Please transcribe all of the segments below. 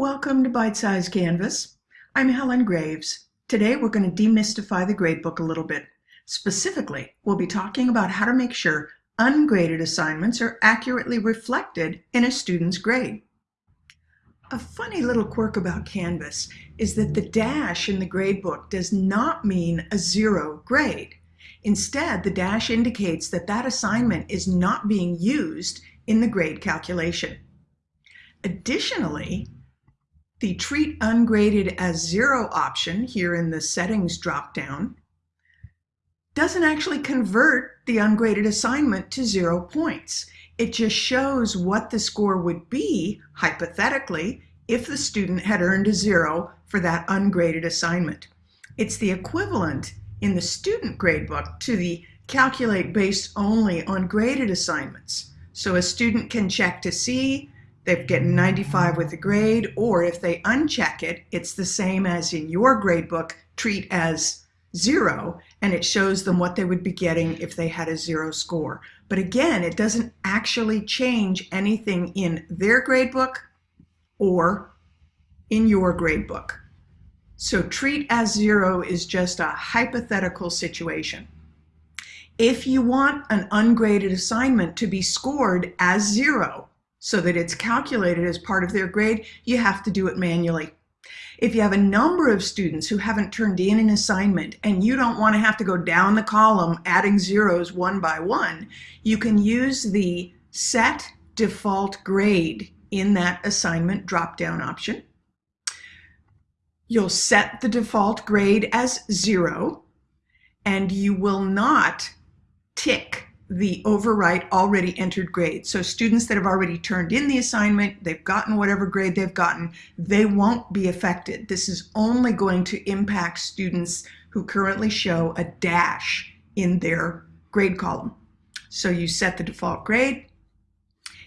Welcome to Bite Size Canvas. I'm Helen Graves. Today we're going to demystify the gradebook a little bit. Specifically, we'll be talking about how to make sure ungraded assignments are accurately reflected in a student's grade. A funny little quirk about Canvas is that the dash in the gradebook does not mean a zero grade. Instead, the dash indicates that that assignment is not being used in the grade calculation. Additionally, the treat ungraded as zero option here in the settings dropdown doesn't actually convert the ungraded assignment to zero points. It just shows what the score would be, hypothetically, if the student had earned a zero for that ungraded assignment. It's the equivalent in the student gradebook to the calculate based only on graded assignments. So a student can check to see they've gotten 95 with the grade, or if they uncheck it, it's the same as in your gradebook, treat as zero, and it shows them what they would be getting if they had a zero score. But again, it doesn't actually change anything in their gradebook or in your gradebook. So treat as zero is just a hypothetical situation. If you want an ungraded assignment to be scored as zero, so that it's calculated as part of their grade, you have to do it manually. If you have a number of students who haven't turned in an assignment and you don't want to have to go down the column adding zeros one by one, you can use the set default grade in that assignment drop-down option. You'll set the default grade as zero and you will not tick the overwrite already entered grade. So students that have already turned in the assignment, they've gotten whatever grade they've gotten, they won't be affected. This is only going to impact students who currently show a dash in their grade column. So you set the default grade.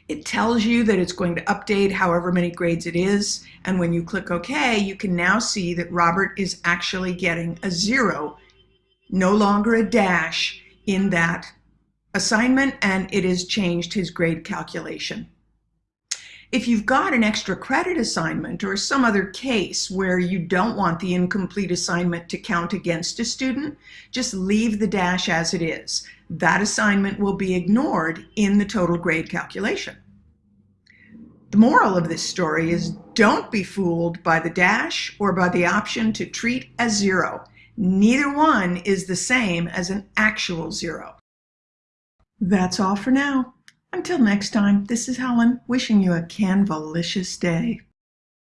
It tells you that it's going to update however many grades it is. And when you click OK, you can now see that Robert is actually getting a zero, no longer a dash in that assignment and it has changed his grade calculation. If you've got an extra credit assignment or some other case where you don't want the incomplete assignment to count against a student, just leave the dash as it is. That assignment will be ignored in the total grade calculation. The moral of this story is don't be fooled by the dash or by the option to treat as zero. Neither one is the same as an actual zero. That's all for now. Until next time, this is Helen wishing you a Canvalicious day.